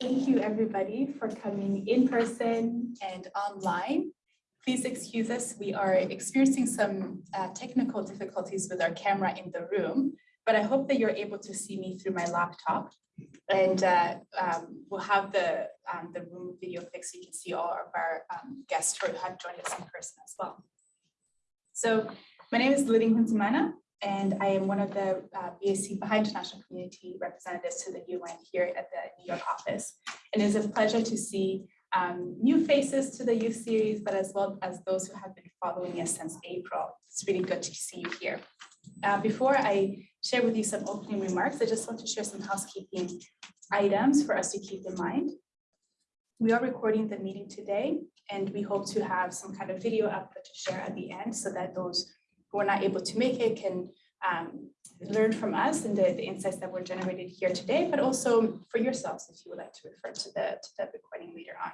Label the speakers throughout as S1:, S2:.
S1: Thank you, everybody, for coming in person and online. Please excuse us, we are experiencing some uh, technical difficulties with our camera in the room, but I hope that you're able to see me through my laptop. And uh, um, we'll have the, um, the room video fixed so you can see all of our um, guests who have joined us in person as well. So my name is Liding Huntimana, and I am one of the uh, BIC Baha'i International Community representatives to the UN here at the New York office. And it is a pleasure to see um, new faces to the youth series, but as well as those who have been following us since April. It's really good to see you here. Uh, before I share with you some opening remarks, I just want to share some housekeeping items for us to keep in mind. We are recording the meeting today, and we hope to have some kind of video output to share at the end so that those who are not able to make it can um, learn from us and the, the, insights that were generated here today, but also for yourselves if you would like to refer to the, to the recording later on.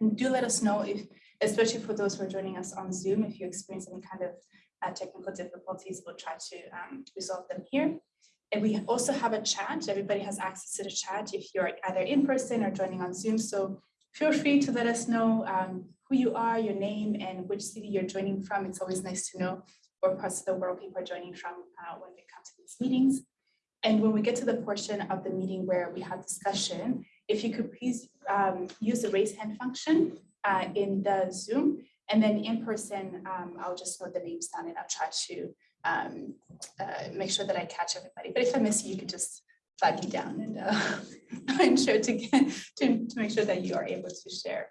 S1: And do let us know if, especially for those who are joining us on Zoom, if you experience any kind of uh, technical difficulties, we'll try to um, resolve them here. And we also have a chat. Everybody has access to the chat if you're either in person or joining on Zoom. So feel free to let us know um, who you are, your name, and which city you're joining from. It's always nice to know where parts of the world people are joining from uh, when we come to these meetings. And when we get to the portion of the meeting where we have discussion, if you could please um, use the raise hand function uh, in the Zoom, and then in person, um, I'll just note the names down and I'll try to um, uh, make sure that I catch everybody. But if I miss you, you could just flag me down and uh, ensure to, get, to, to make sure that you are able to share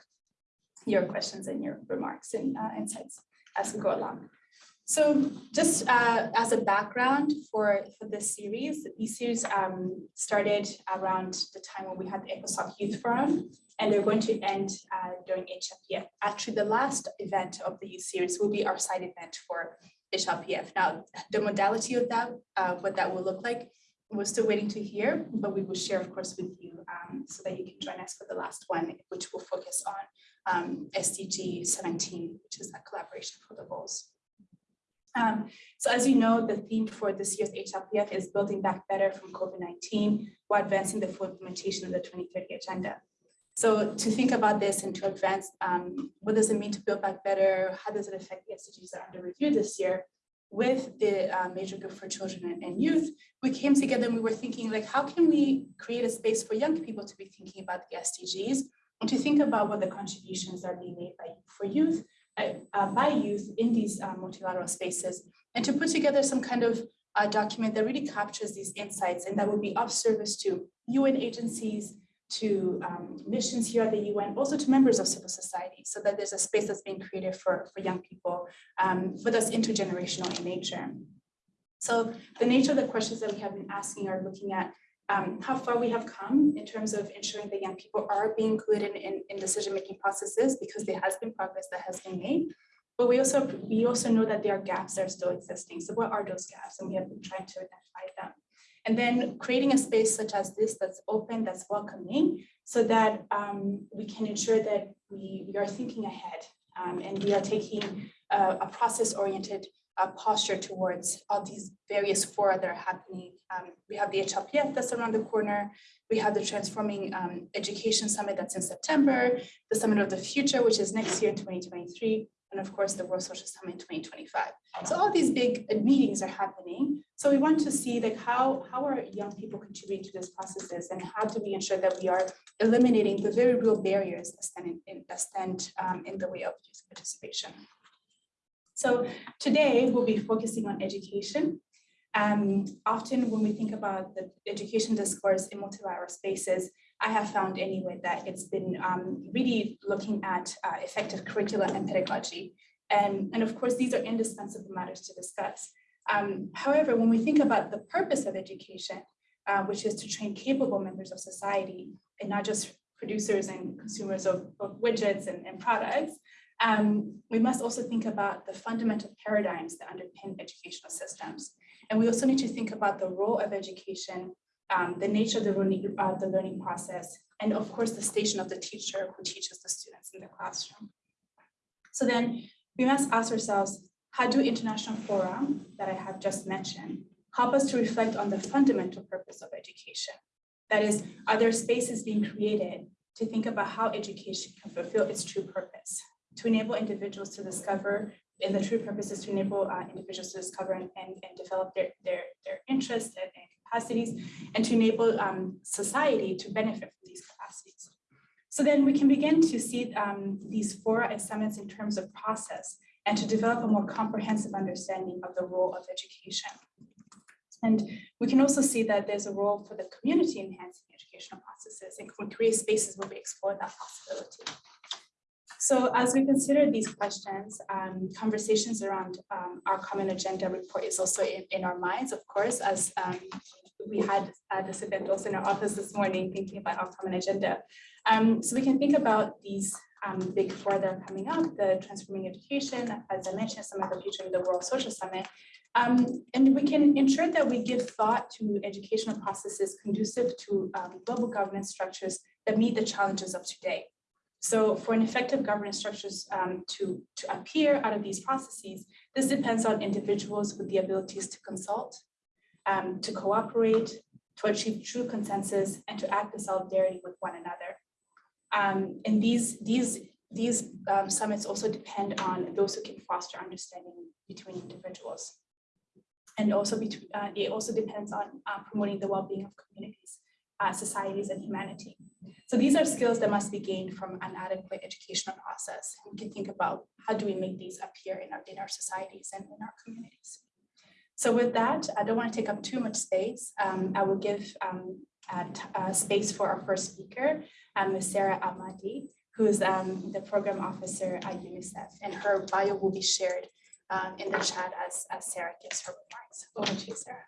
S1: your questions and your remarks and uh, insights as we go along. So just uh, as a background for, for this series, this series um, started around the time when we had the ECOSOC Youth Forum, and they're going to end uh, during HLPF. Actually, the last event of the youth series will be our side event for HLPF. Now, the modality of that, uh, what that will look like, we're still waiting to hear, but we will share, of course, with you um, so that you can join us for the last one, which will focus on um, SDG 17, which is a collaboration for the goals. Um, so as you know, the theme for this year's HLPF is building back better from COVID-19 while advancing the full implementation of the 2030 agenda. So to think about this and to advance, um, what does it mean to build back better? How does it affect the SDGs that are under review this year? With the uh, major group for children and, youth, we came together and we were thinking like, how can we create a space for young people to be thinking about the SDGs and to think about what the contributions are being made by for youth uh, by youth in these uh, multilateral spaces and to put together some kind of uh, document that really captures these insights and that would be of service to UN agencies, to um, missions here at the UN, also to members of civil society, so that there's a space that's being created for, for young people, um, but that's intergenerational in nature. So the nature of the questions that we have been asking are looking at um, how far we have come in terms of ensuring that young people are being included in, in decision-making processes because there has been progress that has been made. But we also we also know that there are gaps that are still existing. So what are those gaps? And we have been trying to identify them. And then creating a space such as this that's open, that's welcoming, so that um, we can ensure that we, we are thinking ahead um, and we are taking a process-oriented uh, posture towards all these various fora that are happening. Um, we have the HLPF that's around the corner. We have the Transforming um, Education Summit that's in September, the Summit of the Future, which is next year 2023, and of course the World Social Summit 2025. So all these big meetings are happening. So we want to see like how, how are young people contributing to these processes and how do we ensure that we are eliminating the very real barriers that stand in, that stand, um, in the way of youth participation. So today we'll be focusing on education. Um, often when we think about the education discourse in multilateral spaces, I have found anyway that it's been um, really looking at uh, effective curricula and pedagogy. And, and of course, these are indispensable matters to discuss. Um, however, when we think about the purpose of education, uh, which is to train capable members of society and not just producers and consumers of, of widgets and, and products, um, we must also think about the fundamental paradigms that underpin educational systems. And we also need to think about the role of education, um, the nature of the learning, the learning process, and of course, the station of the teacher who teaches the students in the classroom. So then we must ask ourselves, how do international fora that I have just mentioned help us to reflect on the fundamental purpose of education? That is, are there spaces being created to think about how education can fulfill its true purpose, to enable individuals to discover, and the true purpose is to enable uh, individuals to discover and, and, and develop their, their, their interests and, and capacities, and to enable um, society to benefit from these capacities. So then we can begin to see um, these fora and summits in terms of process and to develop a more comprehensive understanding of the role of education. And we can also see that there's a role for the community enhancing educational processes and create spaces where we explore that possibility. So as we consider these questions, um, conversations around um, our common agenda report is also in, in our minds, of course, as um, we had uh, this event also in our office this morning, thinking about our common agenda. Um, so we can think about these um, big four that are coming up, the transforming education, as I mentioned, Summit of the Future of the World Social Summit, um, and we can ensure that we give thought to educational processes conducive to um, global governance structures that meet the challenges of today. So for an effective governance structures um, to, to appear out of these processes, this depends on individuals with the abilities to consult, um, to cooperate, to achieve true consensus, and to act in solidarity with one another. Um, and these, these, these um, summits also depend on those who can foster understanding between individuals and also between, uh, it also depends on uh, promoting the well-being of communities, uh, societies, and humanity. So these are skills that must be gained from an adequate educational process. We can think about how do we make these appear in our, in our societies and in our communities. So with that, I don't want to take up too much space. Um, I will give um, uh, space for our first speaker, um, Ms. Sarah Amadi, who is um, the program officer at UNICEF, and her bio will be shared um, in the chat as, as Sarah gives her remarks. Over to you, Sarah.